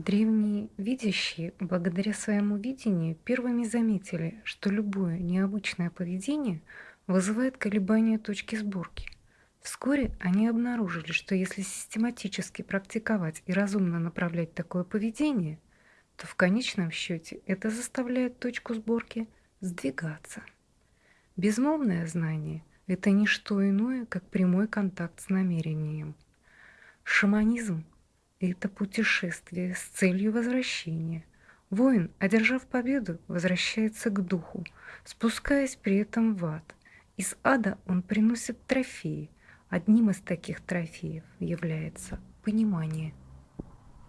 Древние видящие, благодаря своему видению, первыми заметили, что любое необычное поведение вызывает колебания точки сборки. Вскоре они обнаружили, что если систематически практиковать и разумно направлять такое поведение, то в конечном счете это заставляет точку сборки сдвигаться. Безмолвное знание – это не что иное, как прямой контакт с намерением. Шаманизм это путешествие с целью возвращения. Воин, одержав победу, возвращается к духу, спускаясь при этом в ад. Из ада он приносит трофеи. Одним из таких трофеев является понимание –